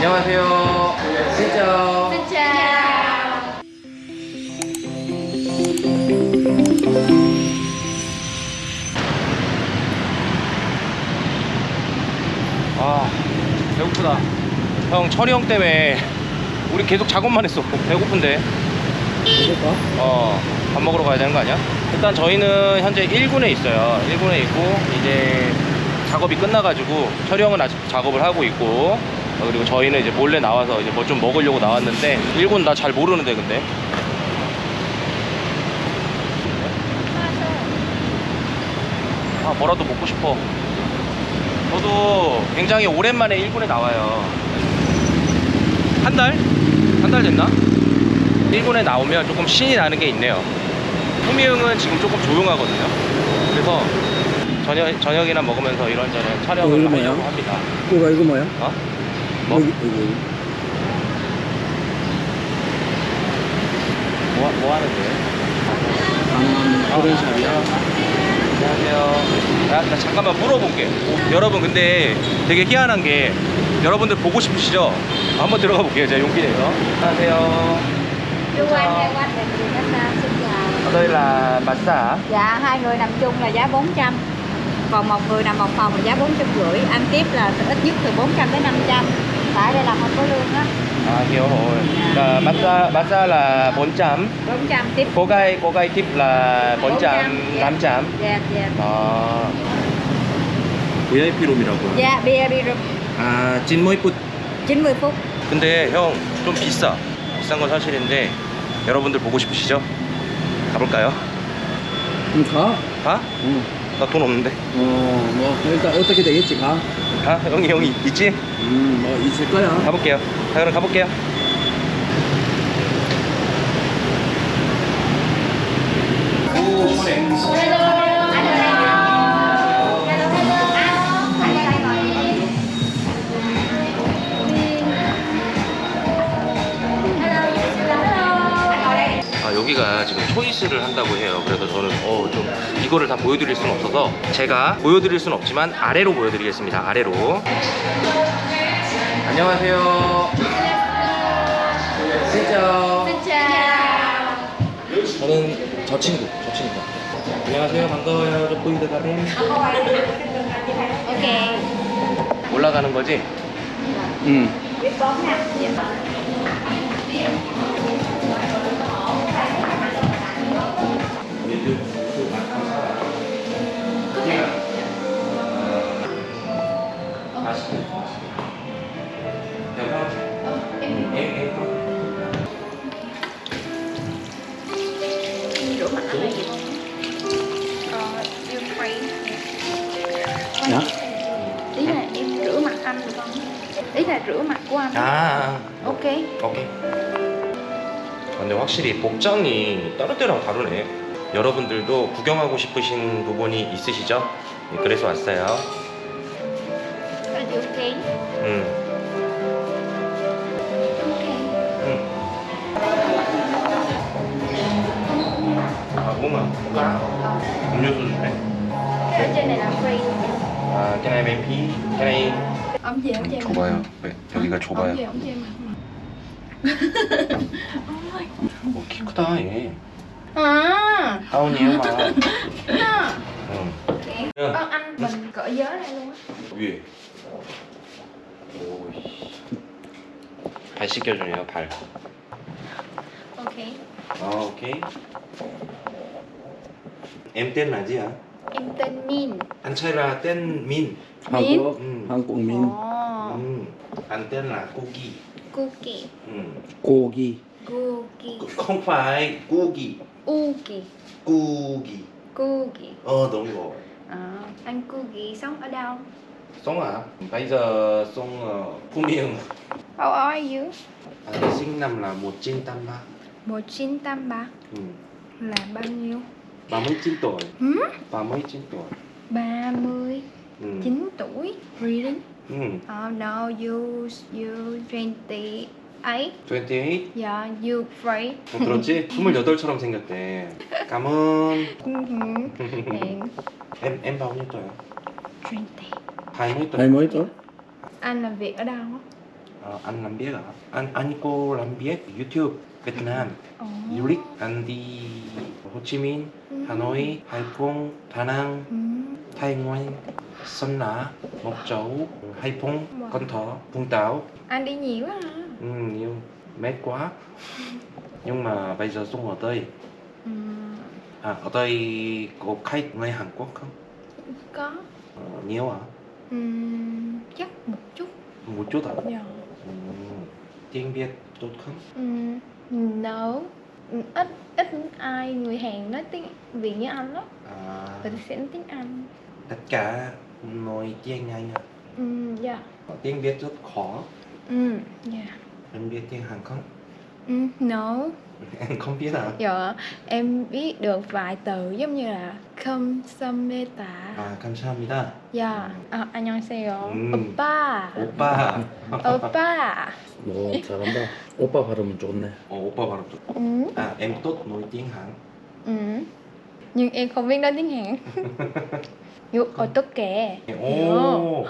안녕하세요. 진짜. Chào 아 배고프다. 형 철이 형 때문에 우리 계속 작업만 했어. 배고픈데. 그럴까? 어, 밥 먹으러 가야 되는 거 아니야? 일단 저희는 현재 1군에 있어요. 1군에 있고, 이제 작업이 끝나가지고, 철이 형은 아직 작업을 하고 있고, 어, 그리고 저희는 이제 몰래 나와서 이제 뭐 좀 먹으려고 나왔는데, 1군 나잘 모르는데, 근데. 아, 뭐라도 먹고 싶어. 저도 굉장히 오랜만에 1군에 나와요. 한 달? 한 달 됐나? 1군에 나오면 조금 신이 나는 게 있네요. 후미 형은 지금 조금 조용하거든요. 그래서 저녁, 저녁이나 먹으면서 이런저런 어, 촬영을 이거 뭐야? 하려고 합니다. 이거 이거 뭐야? 어? 뭐? 여기 여기 뭐, 뭐 하는데? 강남 코렌샵이야. 안녕하세요. 나, 나 잠깐만 물어볼게. 여러분, 근데 되게 희한한 게 여러분들 보고 싶으시죠? 한번 들어가 볼게요. 제가 용기 내서. 안녕하세요. Chú xin chào là massage. Dạ hai người nằm chung là giá 400 Còn một người nằm một phòng là giá 450 Ăn tiếp là ít nhất từ 400 đến 500 Tại đây là không có lương á À, hiểu rồi. Là massage, massage là 400. 400 tiếp Cô gái, cô gái tip là 400, 500. Dạ dạ 아 VIP 룸이라고요? Dạ bia rum 아 찐모이 풋 90 phút 근데 형 좀 비싸 비싼 건 사실인데 여러분들 보고 싶으시죠? 가볼까요? 그럼 가. 가? 응. 나 돈 없는데 어, 뭐 일단 어떻게 되겠지 가. 가? 형이 형이 있지? 음, 뭐 있을 거야. 가볼게요 자 그럼 가볼게요 지금 초이스를 한다고 해요. 그래서 저는 어 좀 이거를 다 보여드릴 수는 없어서 제가 보여드릴 수는 없지만 아래로 보여드리겠습니다. 아래로. 안녕하세요. chào 저는 저 친구 저 친구 안녕하세요. 반가워요. 저 보이드 가렘 Ok 올라가는 거지? 응. Biết Dạ. Ý là em rửa mặt anh được không? Ý là rửa mặt của anh 아 Ok 오케이 근데 확실히 복장이 다른 때랑 다르네 여러분들도 구경하고 싶으신 부분이 있으시죠? 네, 그래서 왔어요 오케이. 응. 오케이. 응. 아, woman, cola? 음료수 주네. 아, can I make pee? Can I? 엄지, 엄지. 좁아요. 왜? 여기가 좁아요. 엄지, 엄지. 오, 키 크다, 얘. 아. 다운이에요, 막. 응. Con ăn mình cỡ giới này luôn á. Gì? 오씨. 발 씻겨주네요 발. 오케이. 아 오케이. M 땐 라지야. M tên Min. 한차이라 땐 민. 한국 음. 한국민. 어. 음. 안땐 라 고기. 고기. 음. 고기. 고기. 그 콩파이 고기. 우기. 고기. 고기. Ờ đúng rồi. À, anh cô ghi? Sống à? Bây giờ sống ở Phú Miền. How are you? À, sinh năm là 1983. 1983 Ừ. là bao nhiêu? 39 tuổi. Hmm? 39 tuổi. 39 Ừ. tuổi Really? Ừ. Oh no, you you 28 28? Yeah, you free 어, 들었지? 28처럼 생겼대. 감은 And em em bao nhiêu tuổi? 20 20 tuổi. hai mấy tuổi? Anh làm việc ở đâu? á? Ờ, anh làm biết hả? Anh anh cô làm biết YouTube Việt Nam Ồ. du lịch anh đi Hồ Chí Minh, Ừ. Hà Nội, Hải Phòng, Đà Nẵng, Ừ. Thái Nguyên, Sơn La, Mộc Châu, Hải Phòng, Wow. Cần Thơ, Vũng Tàu. Anh đi nhiều quá hả? Ừ, nhiều mệt quá. Nhưng mà bây giờ sống ở đây. Ừ. À, ở đây có khách người Hàn Quốc không? Có. Ờ, nhiều hả? Chắc một chút. Một chút hả? Dạ. Tiếng Việt tốt không? Ừ. No. Ít ít ai người Hàn nói tiếng Việt như anh lắm. À, Người ta sẽ nói tiếng Anh. tất cả nói tiếng Anh à? Ừ. Dạ. Tiếng Việt rất khó. Ừ. Dạ. Em biết tiếng Hàn không? Ừ. No. Em không biết à? Dạ. Em biết được vài từ giống như là 감사합니다. 아 감사합니다. 야, 아, 안녕하세요. 음. 오빠. 오빠. 오빠. 너 잘한다. 오빠 발음은 좋네. Ồ, 오빠 발음 좋. Ừ. À em tốt nói tiếng Hàn. Ừ. Nhưng em không biết nói tiếng Hàn. Dù 어떡해. 오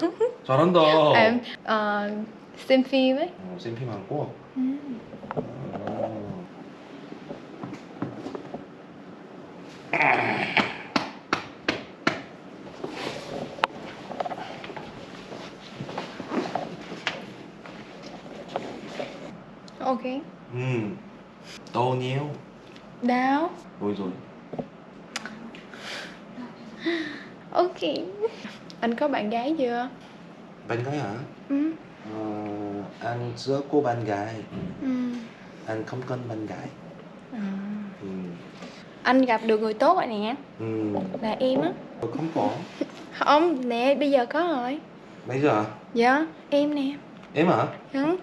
잘한다. Em ờ, xem phim ấy. 어, xem phim Hàn Quốc. Ừ. 어. Ok. Ừ. Tô nhiêu. Đau. Rồi rồi. Ok. Anh có bạn gái chưa? Bạn gái hả? Ừ. Ờ, anh chưa có bạn gái. Ừ. Anh không cần bạn gái. À. Ừ. Anh gặp được người tốt rồi nè. Ừ. Là em á. Không có. Không, nè, bây giờ có rồi. Bây giờ Dạ, em nè. em hả? Ừ.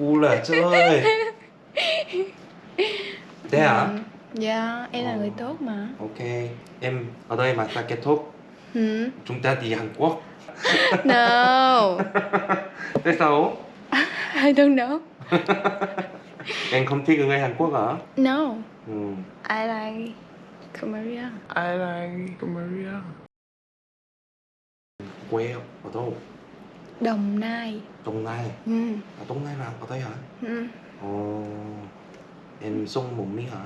U là chơi. Thế hả? Ừ. Dạ, em là Ờ. người tốt mà. Ok, em ở đây mà ta kết thúc Ừ. chúng ta đi Hàn Quốc. No. Tại sao? I don't know. em không thích người Hàn Quốc hả? No. Ừ. I like Korea. I like Korea. Quê ở đâu? Đồng Nai. Đồng Nai. Ừ. À, Đồng Nai là ở đây hả? Ừ. Ồ. Em sống một mình hả?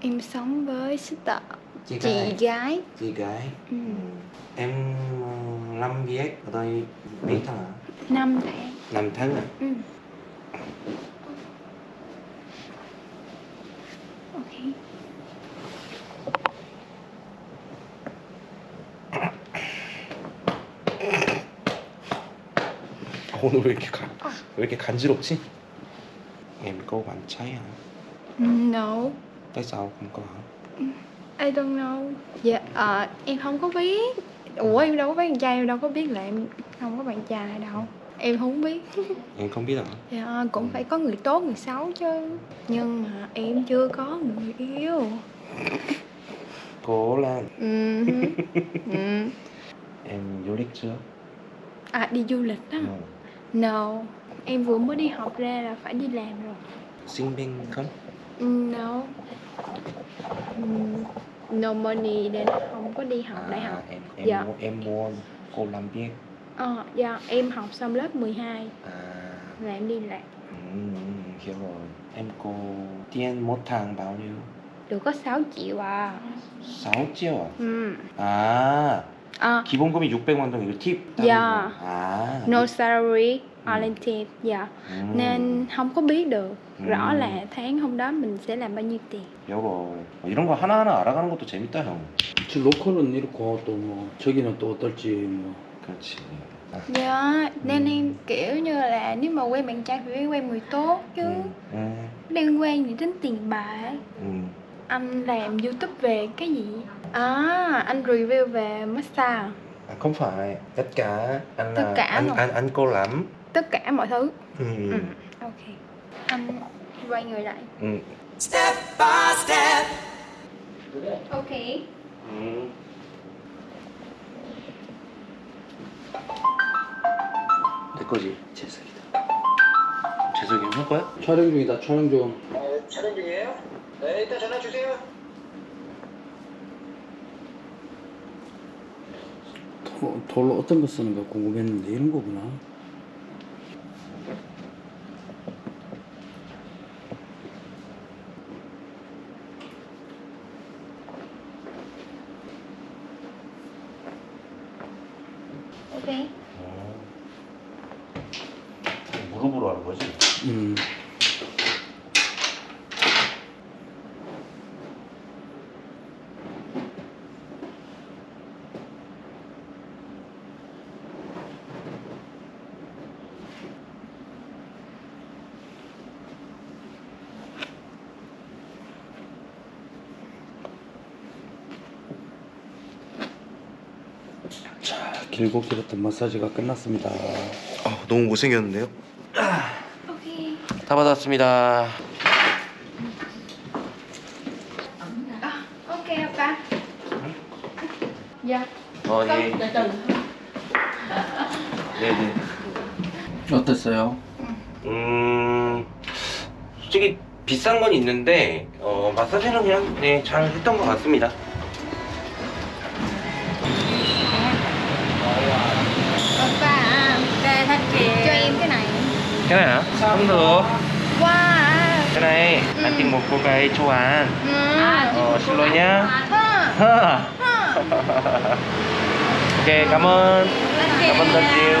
Em sống với sister Chị chị gái. gái. Chị gái. Ừ. Em ờ, làm việc ở đây mấy tháng hả? Năm tháng. Năm tháng à? Ừ. Ok. 오늘 왜 이렇게 간, 왜 이렇게 간지럽지? Em có bạn trai hả? No. Tại sao không có hả? I don't know. Dạ, ờ, em không có biết. Ủa em đâu có bạn trai, em đâu có biết là em không có bạn trai đâu. Em không biết. Em không biết hả? Dạ, cũng phải có người tốt, người xấu chứ. Nhưng mà em chưa có người yêu. Cố lên Ừ. ừ. Em du lịch chưa? À đi du lịch á. Ừ. No. Em vừa mới đi học ra là phải đi làm rồi. Sinh viên không? No. Ừ, No money nên không có đi học đại học. em em Dạ. mua, em mua cô làm việc Ờ, dạ, em học xong lớp 12 À là em đi làm. ừ, hiểu rồi Em có tiền một tháng bao nhiêu? Được có 6 triệu à. 6 triệu à? Ừ. 아 À, 기본금이 600만 동 이거 팁 Dạ. 아 no salary, Ừ. only tip. Dạ. 음, Nên không có biết được rõ Ừ. là tháng hôm đó mình sẽ làm bao nhiêu tiền. 여보 뭐 이런 거 하나하나 알아가는 것도 재밌다 형 저 로컬은 이렇고 또 뭐 저기는 또 어떨지 뭐 그렇지 Dạ, nên Ừ. em kiểu như là nếu mà quen bạn trai thì phải quen người tốt chứ. 응, 응, Liên quan gì đến tiền bạc. 응. Anh làm YouTube về cái gì? À, anh review về massage. À, không phải tất cả anh Tất là cả anh luôn. anh anh cô lắm Tất cả mọi thứ. ừ. Ừ. Ok. Anh quay người lại. Ừ. Ok. Ừ. 내 거지 재석이다. 재석이 형 거야? 촬영 중이다. 촬영 중. 네, 촬영 중이에요? 네, 이따 전화 주세요. 돌로 어떤 거 쓰는가 궁금했는데 이런 거구나 오케이 okay. 길었던 마사지가 끝났습니다. 아, 너무 못생겼는데요? ok 다 받았습니다. à, ok apa dạ 어, 예. 네네. 어땠어요? 음, 솔직히 비싼 건 있는데, 어, 마사지는 그냥, 네, 잘 했던 것 같습니다. Gái châu Á. ừ. Ờ, xin lỗi nhá. Ha. 오케이, 감은. 감은 던지요.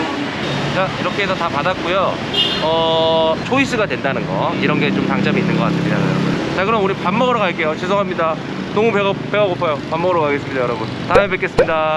자, 이렇게 해서 다 받았고요. 어, 초이스가 된다는 거. 이런 게 좀 장점이 있는 것 같습니다, 여러분. 자, 그럼 우리 밥 먹으러 갈게요. 죄송합니다. 너무 배가, 배가 고파요. 밥 먹으러 가겠습니다, 여러분. 다음에 뵙겠습니다.